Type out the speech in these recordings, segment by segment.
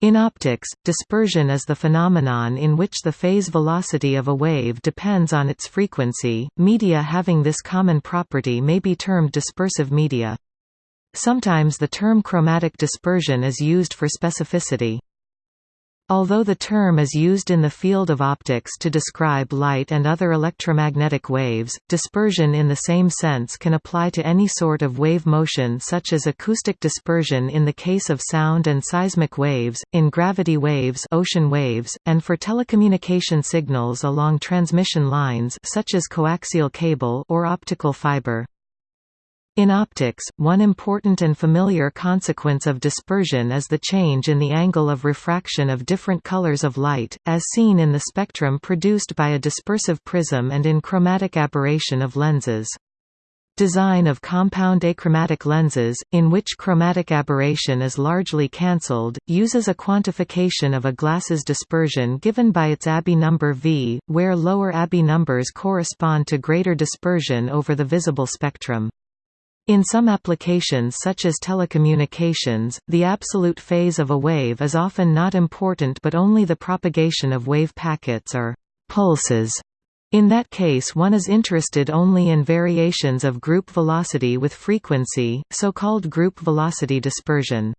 In optics, dispersion is the phenomenon in which the phase velocity of a wave depends on its frequency. Media having this common property may be termed dispersive media. Sometimes the term chromatic dispersion is used for specificity. Although the term is used in the field of optics to describe light and other electromagnetic waves, dispersion in the same sense can apply to any sort of wave motion such as acoustic dispersion in the case of sound and seismic waves, in gravity waves, ocean waves and for telecommunication signals along transmission lines such as coaxial cable or optical fiber. In optics, one important and familiar consequence of dispersion is the change in the angle of refraction of different colors of light, as seen in the spectrum produced by a dispersive prism and in chromatic aberration of lenses. Design of compound achromatic lenses, in which chromatic aberration is largely cancelled, uses a quantification of a glass's dispersion given by its Abbe number V, where lower Abbe numbers correspond to greater dispersion over the visible spectrum. In some applications such as telecommunications, the absolute phase of a wave is often not important but only the propagation of wave packets or pulses. In that case one is interested only in variations of group velocity with frequency, so-called group velocity dispersion.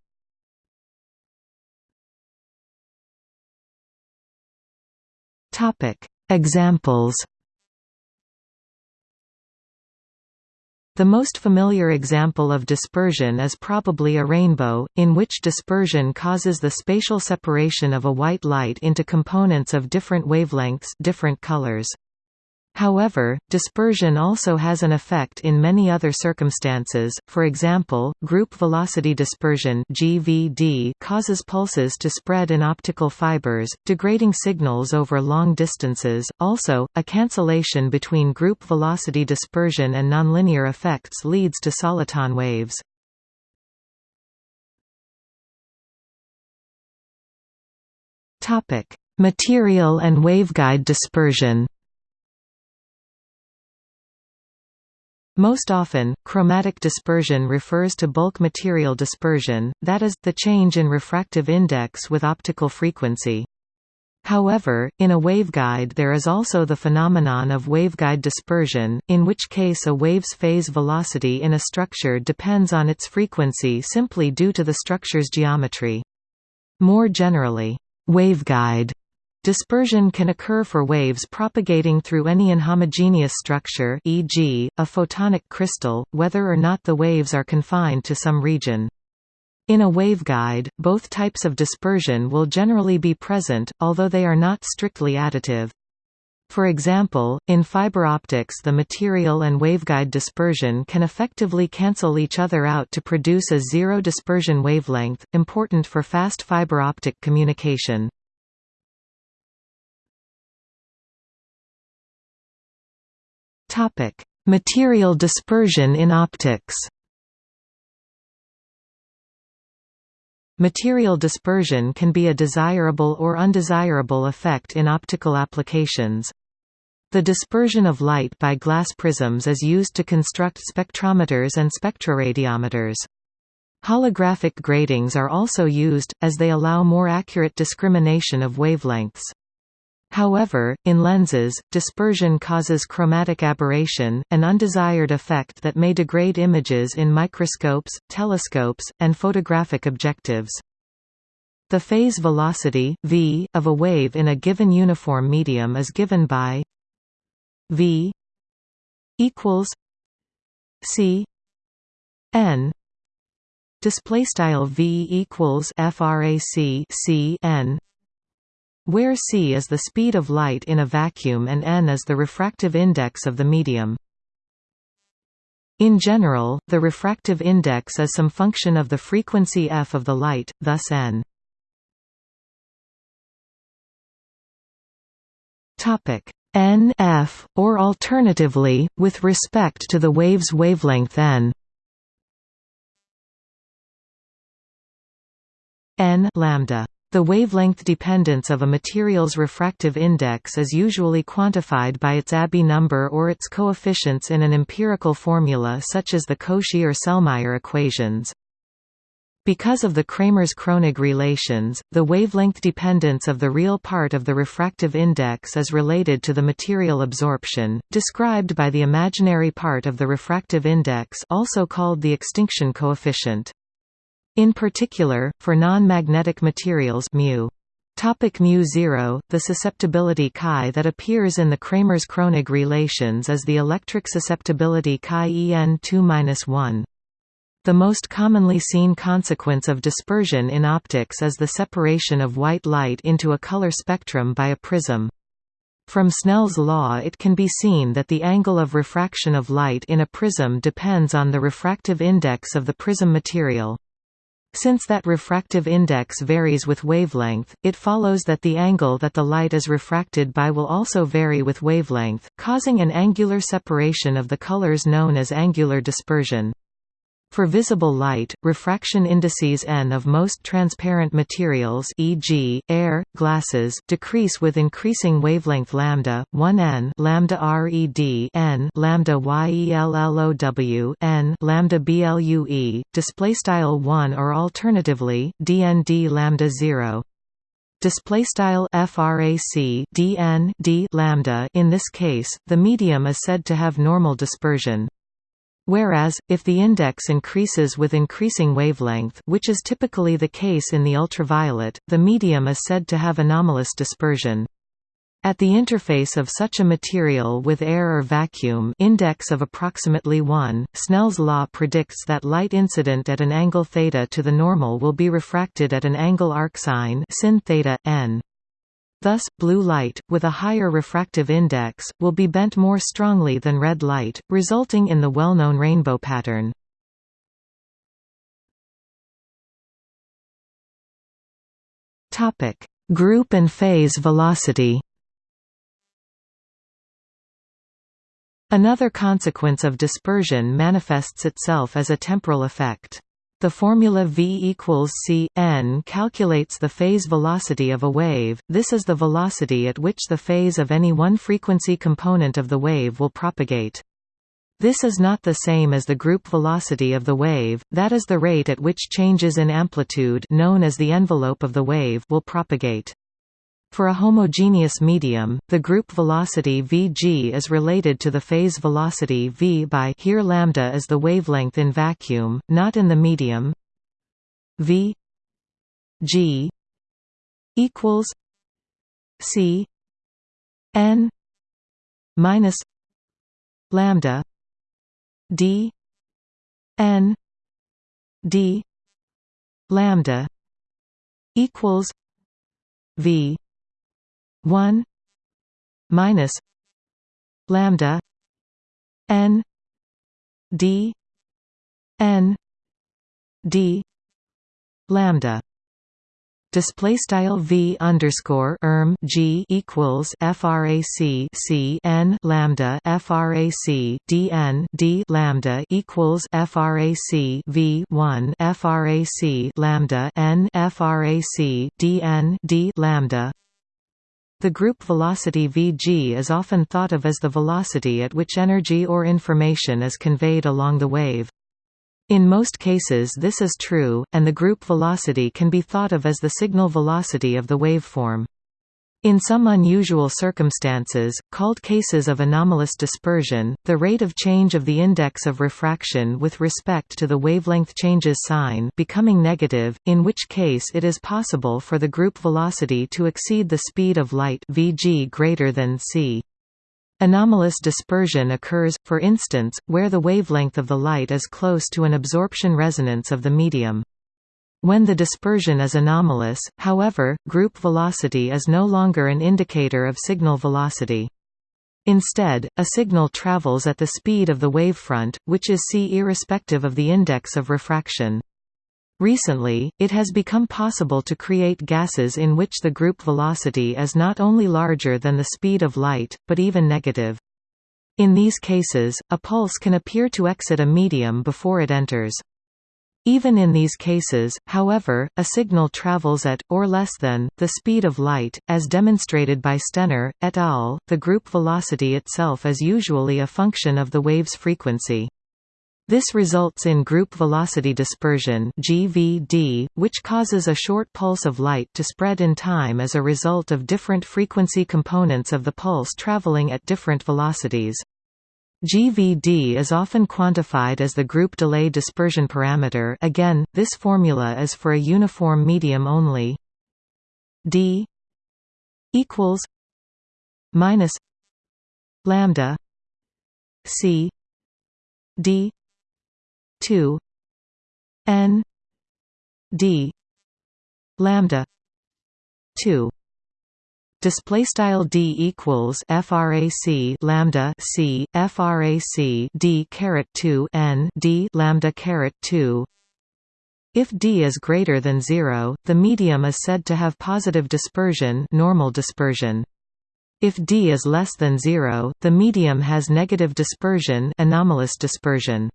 Examples The most familiar example of dispersion is probably a rainbow, in which dispersion causes the spatial separation of a white light into components of different wavelengths different colors. However, dispersion also has an effect in many other circumstances, for example, group velocity dispersion GVD causes pulses to spread in optical fibers, degrading signals over long distances. Also, a cancellation between group velocity dispersion and nonlinear effects leads to soliton waves. Material and waveguide dispersion Most often, chromatic dispersion refers to bulk material dispersion, that is, the change in refractive index with optical frequency. However, in a waveguide there is also the phenomenon of waveguide dispersion, in which case a wave's phase velocity in a structure depends on its frequency simply due to the structure's geometry. More generally, waveguide Dispersion can occur for waves propagating through any inhomogeneous structure e.g., a photonic crystal, whether or not the waves are confined to some region. In a waveguide, both types of dispersion will generally be present, although they are not strictly additive. For example, in fiber optics the material and waveguide dispersion can effectively cancel each other out to produce a zero dispersion wavelength, important for fast fiber optic communication. Topic: Material dispersion in optics. Material dispersion can be a desirable or undesirable effect in optical applications. The dispersion of light by glass prisms is used to construct spectrometers and spectroradiometers. Holographic gratings are also used, as they allow more accurate discrimination of wavelengths. However, in lenses, dispersion causes chromatic aberration, an undesired effect that may degrade images in microscopes, telescopes, and photographic objectives. The phase velocity v of a wave in a given uniform medium is given by v equals c n display style v equals frac c n where c is the speed of light in a vacuum and n is the refractive index of the medium. In general, the refractive index is some function of the frequency f of the light, thus n. N f, or alternatively, with respect to the wave's wavelength n. n lambda the wavelength dependence of a material's refractive index is usually quantified by its Abbe number or its coefficients in an empirical formula such as the Cauchy or Sellmeier equations. Because of the Kramers-Kronig relations, the wavelength dependence of the real part of the refractive index is related to the material absorption, described by the imaginary part of the refractive index also called the extinction coefficient. In particular, for non-magnetic materials μ. Topic mu0 The susceptibility chi that appears in the Kramers-Kronig relations is the electric susceptibility chi En 2-1. The most commonly seen consequence of dispersion in optics is the separation of white light into a color spectrum by a prism. From Snell's law it can be seen that the angle of refraction of light in a prism depends on the refractive index of the prism material. Since that refractive index varies with wavelength, it follows that the angle that the light is refracted by will also vary with wavelength, causing an angular separation of the colors known as angular dispersion. For visible light, refraction indices n of most transparent materials e.g., air, glasses, decrease with increasing wavelength lambda, 1 n lambda red n lambda yellow n lambda blue, display style 1 or alternatively dnd lambda 0 display style frac dn d lambda. In this case the medium is said to have normal dispersion Whereas, if the index increases with increasing wavelength which is typically the case in the ultraviolet, the medium is said to have anomalous dispersion. At the interface of such a material with air or vacuum index of approximately 1, Snell's law predicts that light incident at an angle θ to the normal will be refracted at an angle arcsine sin theta, n. Thus, blue light, with a higher refractive index, will be bent more strongly than red light, resulting in the well-known rainbow pattern. Group and phase velocity Another consequence of dispersion manifests itself as a temporal effect. The formula V equals c n calculates the phase velocity of a wave. This is the velocity at which the phase of any one frequency component of the wave will propagate. This is not the same as the group velocity of the wave, that is the rate at which changes in amplitude known as the envelope of the wave will propagate. For a homogeneous medium, the group velocity Vg is related to the phase velocity v by here lambda is the wavelength in vacuum, not in the medium. v g equals c n minus lambda d n d lambda equals v 1 minus lambda n d n d lambda. Display style v underscore erm g equals frac c n lambda frac d n d lambda equals frac v 1 frac lambda n frac d n d lambda the group velocity Vg is often thought of as the velocity at which energy or information is conveyed along the wave. In most cases this is true, and the group velocity can be thought of as the signal velocity of the waveform. In some unusual circumstances, called cases of anomalous dispersion, the rate of change of the index of refraction with respect to the wavelength changes sign becoming negative, in which case it is possible for the group velocity to exceed the speed of light vg greater than c. Anomalous dispersion occurs, for instance, where the wavelength of the light is close to an absorption resonance of the medium. When the dispersion is anomalous, however, group velocity is no longer an indicator of signal velocity. Instead, a signal travels at the speed of the wavefront, which is c irrespective of the index of refraction. Recently, it has become possible to create gases in which the group velocity is not only larger than the speed of light, but even negative. In these cases, a pulse can appear to exit a medium before it enters. Even in these cases, however, a signal travels at, or less than, the speed of light, as demonstrated by Stenner, et al. The group velocity itself is usually a function of the wave's frequency. This results in group velocity dispersion (GVD), which causes a short pulse of light to spread in time as a result of different frequency components of the pulse traveling at different velocities. GVD is often quantified as the group delay dispersion parameter. Again, this formula is for a uniform medium only. D equals minus lambda c d 2 n d lambda 2 display style d equals frac lambda c frac d caret 2 n d lambda caret 2 if d is greater than 0 the medium is said to have positive dispersion normal dispersion. If d is less than 0 the medium has negative dispersion anomalous dispersion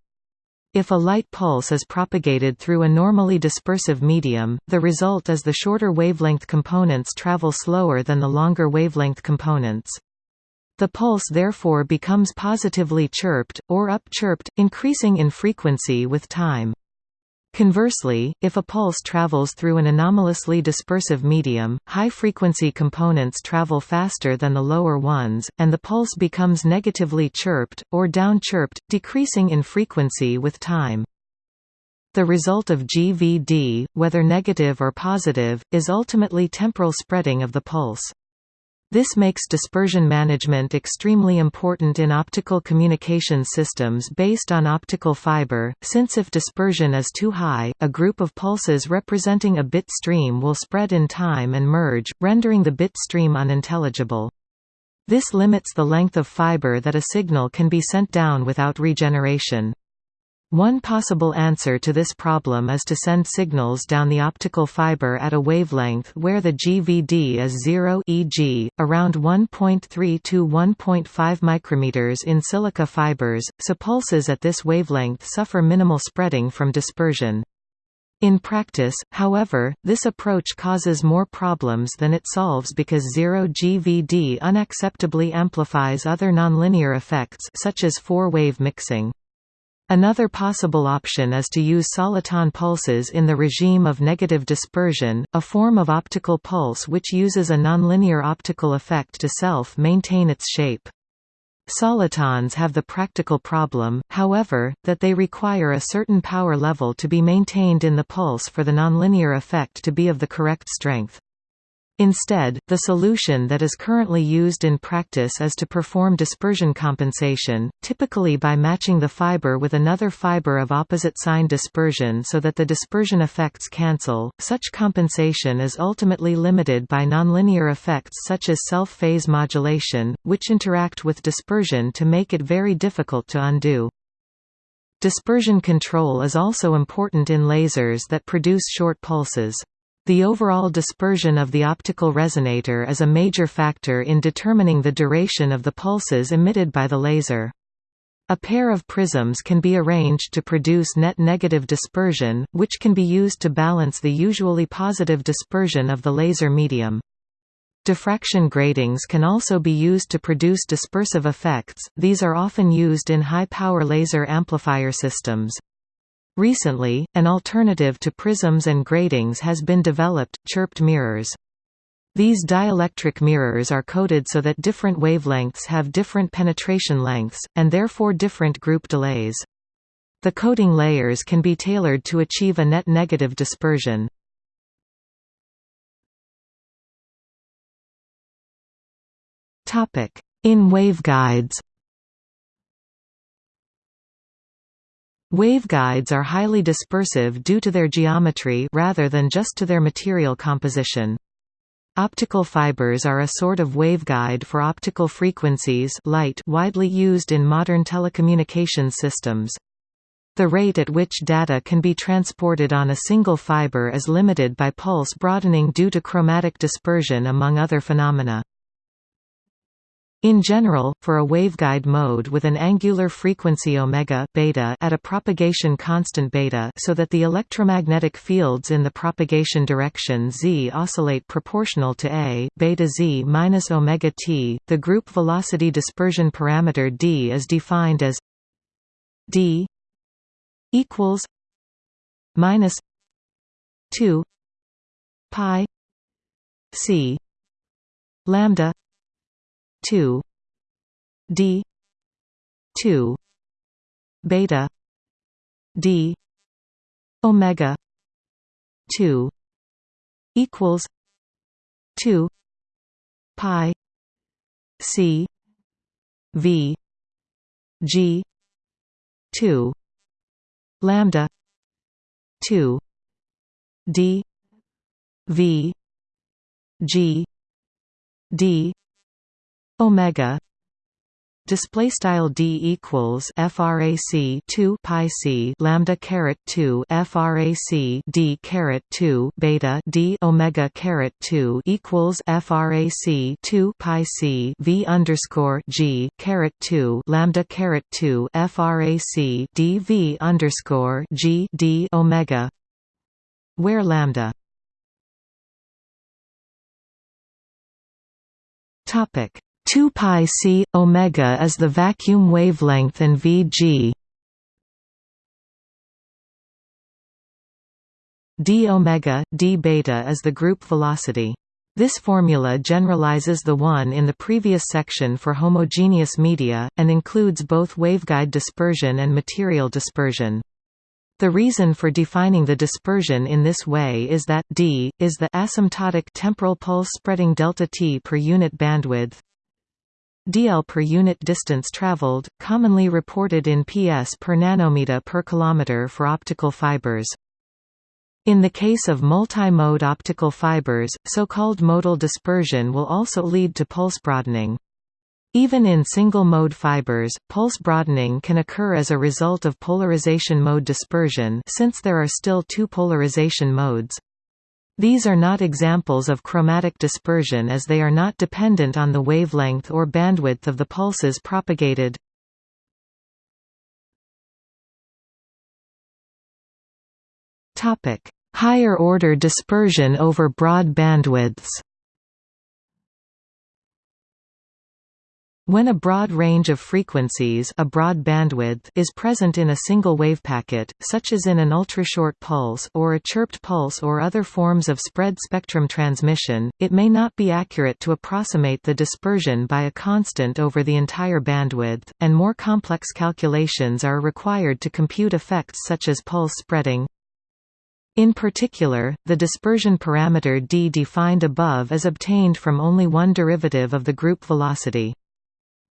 if a light pulse is propagated through a normally dispersive medium, the result is the shorter wavelength components travel slower than the longer wavelength components. The pulse therefore becomes positively chirped, or up-chirped, increasing in frequency with time. Conversely, if a pulse travels through an anomalously dispersive medium, high-frequency components travel faster than the lower ones, and the pulse becomes negatively chirped, or down-chirped, decreasing in frequency with time. The result of GVD, whether negative or positive, is ultimately temporal spreading of the pulse. This makes dispersion management extremely important in optical communication systems based on optical fiber, since if dispersion is too high, a group of pulses representing a bit stream will spread in time and merge, rendering the bit stream unintelligible. This limits the length of fiber that a signal can be sent down without regeneration. One possible answer to this problem is to send signals down the optical fiber at a wavelength where the GVD is zero e.g., around 1.3 to 1.5 micrometers in silica fibers, so pulses at this wavelength suffer minimal spreading from dispersion. In practice, however, this approach causes more problems than it solves because zero GVD unacceptably amplifies other nonlinear effects such as four-wave mixing. Another possible option is to use soliton pulses in the regime of negative dispersion, a form of optical pulse which uses a nonlinear optical effect to self-maintain its shape. Solitons have the practical problem, however, that they require a certain power level to be maintained in the pulse for the nonlinear effect to be of the correct strength. Instead, the solution that is currently used in practice is to perform dispersion compensation, typically by matching the fiber with another fiber of opposite sign dispersion so that the dispersion effects cancel. Such compensation is ultimately limited by nonlinear effects such as self-phase modulation, which interact with dispersion to make it very difficult to undo. Dispersion control is also important in lasers that produce short pulses. The overall dispersion of the optical resonator is a major factor in determining the duration of the pulses emitted by the laser. A pair of prisms can be arranged to produce net negative dispersion, which can be used to balance the usually positive dispersion of the laser medium. Diffraction gratings can also be used to produce dispersive effects, these are often used in high-power laser amplifier systems. Recently, an alternative to prisms and gratings has been developed, chirped mirrors. These dielectric mirrors are coded so that different wavelengths have different penetration lengths, and therefore different group delays. The coding layers can be tailored to achieve a net negative dispersion. In waveguides Waveguides are highly dispersive due to their geometry rather than just to their material composition. Optical fibers are a sort of waveguide for optical frequencies light widely used in modern telecommunications systems. The rate at which data can be transported on a single fiber is limited by pulse broadening due to chromatic dispersion among other phenomena. In general, for a waveguide mode with an angular frequency omega beta at a propagation constant beta so that the electromagnetic fields in the propagation direction z oscillate proportional to a beta z minus omega t, the group velocity dispersion parameter d is defined as d equals minus 2 pi c lambda 2 d 2 beta d omega 2 equals 2 pi c v g 2 lambda 2 d v g d omega display style d equals frac 2 pi c lambda caret 2 frac d caret 2 beta d omega caret 2 equals frac 2 pi c v underscore g caret 2 lambda caret 2 frac d v underscore g d omega where lambda topic 2 pi c omega is the vacuum wavelength and Vg d omega d beta is the group velocity. This formula generalizes the one in the previous section for homogeneous media, and includes both waveguide dispersion and material dispersion. The reason for defining the dispersion in this way is that d is the asymptotic temporal pulse spreading delta t per unit bandwidth, dl per unit distance traveled, commonly reported in ps per nanometer per kilometer for optical fibers. In the case of multi-mode optical fibers, so-called modal dispersion will also lead to pulse broadening. Even in single-mode fibers, pulse broadening can occur as a result of polarization mode dispersion since there are still two polarization modes. These are not examples of chromatic dispersion as they are not dependent on the wavelength or bandwidth of the pulses propagated. Higher order dispersion over broad bandwidths When a broad range of frequencies a broad bandwidth is present in a single wave packet, such as in an ultrashort pulse or a chirped pulse or other forms of spread spectrum transmission, it may not be accurate to approximate the dispersion by a constant over the entire bandwidth, and more complex calculations are required to compute effects such as pulse spreading. In particular, the dispersion parameter d defined above is obtained from only one derivative of the group velocity.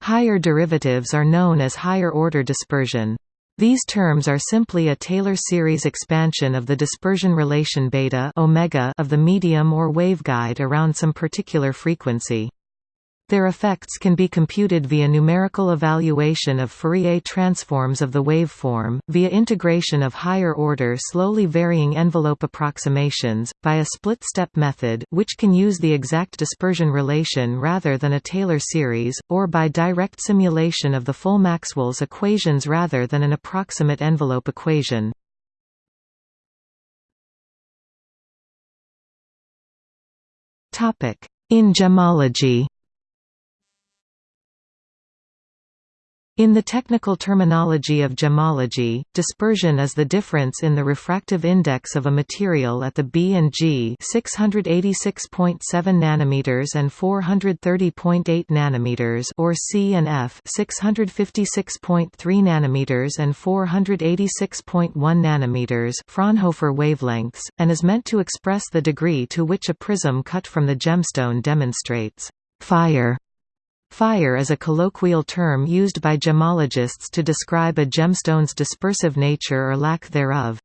Higher derivatives are known as higher-order dispersion. These terms are simply a Taylor series expansion of the dispersion relation beta omega of the medium or waveguide around some particular frequency. Their effects can be computed via numerical evaluation of Fourier transforms of the waveform, via integration of higher-order slowly varying envelope approximations, by a split-step method which can use the exact dispersion relation rather than a Taylor series, or by direct simulation of the full Maxwell's equations rather than an approximate envelope equation. In gemology In the technical terminology of gemology, dispersion is the difference in the refractive index of a material at the B and G 686.7 nanometers and 430.8 nanometers or C and F 656.3 nanometers and 486.1 nanometers Fraunhofer wavelengths, and is meant to express the degree to which a prism cut from the gemstone demonstrates fire Fire is a colloquial term used by gemologists to describe a gemstone's dispersive nature or lack thereof.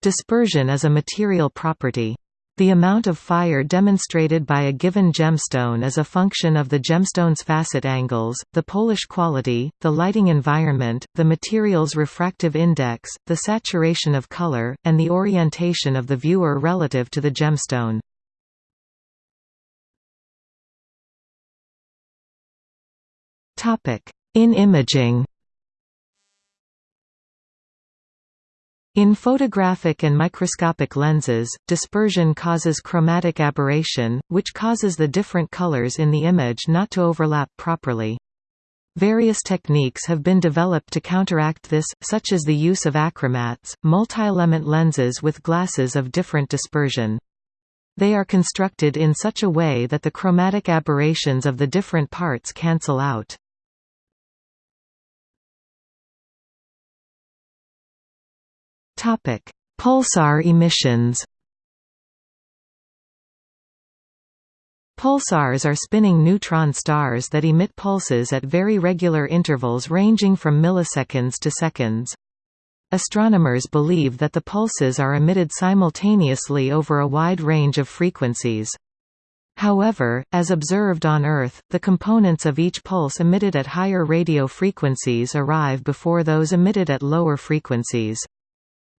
Dispersion is a material property. The amount of fire demonstrated by a given gemstone is a function of the gemstone's facet angles, the Polish quality, the lighting environment, the material's refractive index, the saturation of color, and the orientation of the viewer relative to the gemstone. In imaging In photographic and microscopic lenses, dispersion causes chromatic aberration, which causes the different colors in the image not to overlap properly. Various techniques have been developed to counteract this, such as the use of achromats, multi-element lenses with glasses of different dispersion. They are constructed in such a way that the chromatic aberrations of the different parts cancel out. Pulsar emissions Pulsars are spinning neutron stars that emit pulses at very regular intervals ranging from milliseconds to seconds. Astronomers believe that the pulses are emitted simultaneously over a wide range of frequencies. However, as observed on Earth, the components of each pulse emitted at higher radio frequencies arrive before those emitted at lower frequencies.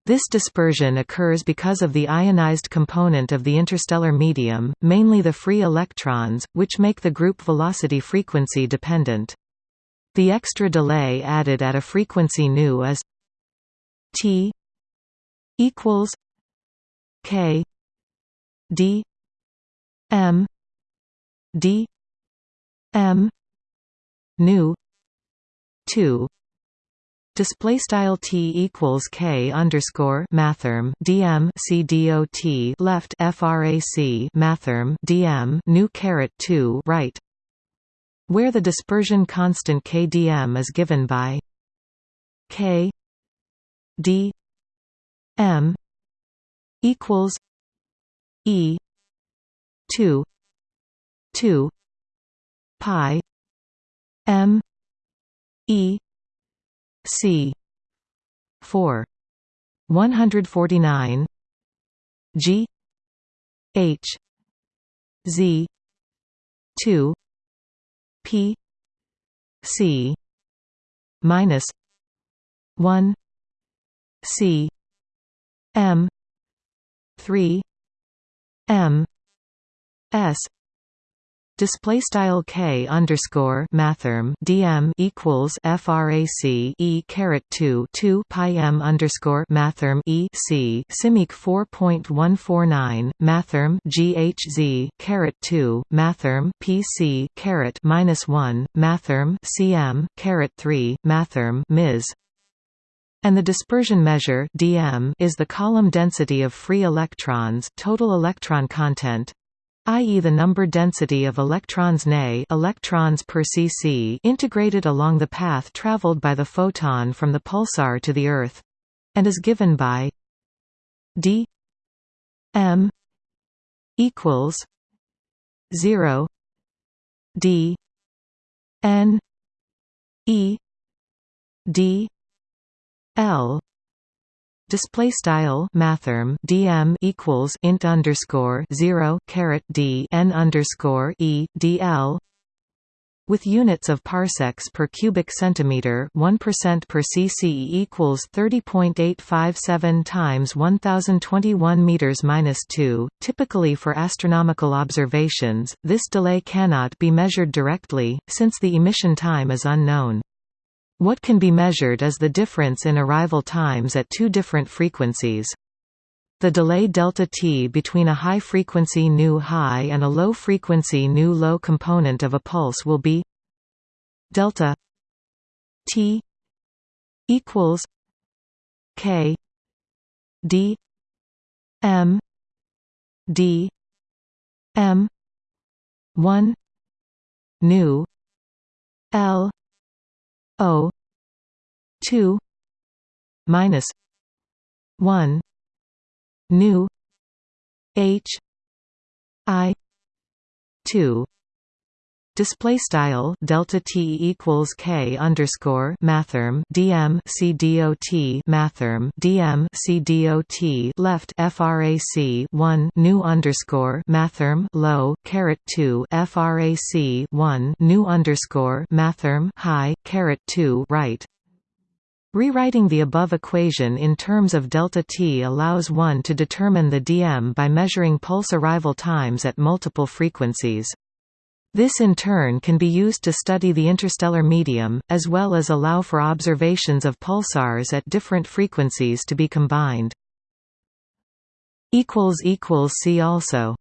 This dispersion occurs because of the ionized component of the interstellar medium, mainly the free electrons, which make the group velocity frequency dependent. The extra delay added at a frequency nu is t equals k d m d m nu 2 Display style t equals k underscore mathrm dm c dot left frac mathrm dm nu caret two right, where the dispersion constant kdm is given by k d m equals e two two pi m e C. four. one hundred forty nine G. H. Z. two. P. C. minus one. C. M. three. M. S Display style k underscore mathrm dm equals frac e caret 2 2 pi m underscore mathrm e c simic 4.149 mathrm ghz caret 2 mathrm pc caret minus 1 mathrm cm caret 3 mathrm ms. And the dispersion measure dm is the column density of free electrons total electron content i.e. the number density of electrons Ne electrons per cc integrated along the path traveled by the photon from the pulsar to the Earth and is given by d m equals 0 d n e d l display style mathrm dm equals int underscore 0 caret d n underscore e dl with units of parsecs per cubic centimeter 1% per cc equals 30.857 times 1021 meters minus 2 typically for astronomical observations this delay cannot be measured directly since the emission time is unknown what can be measured is the difference in arrival times at two different frequencies. The delay delta t between a high-frequency nu high and a low-frequency nu low component of a pulse will be delta t equals k d m d m 1 nu l O two minus one nu H I two Display style delta t equals k underscore mathrm dm c dot mathrm dm c dot left frac 1 nu underscore mathrm low caret 2 frac 1 nu underscore mathrm high caret 2 right. Rewriting the above equation in terms of delta t allows one to determine the dm by measuring pulse arrival times at multiple frequencies. This in turn can be used to study the interstellar medium, as well as allow for observations of pulsars at different frequencies to be combined. See also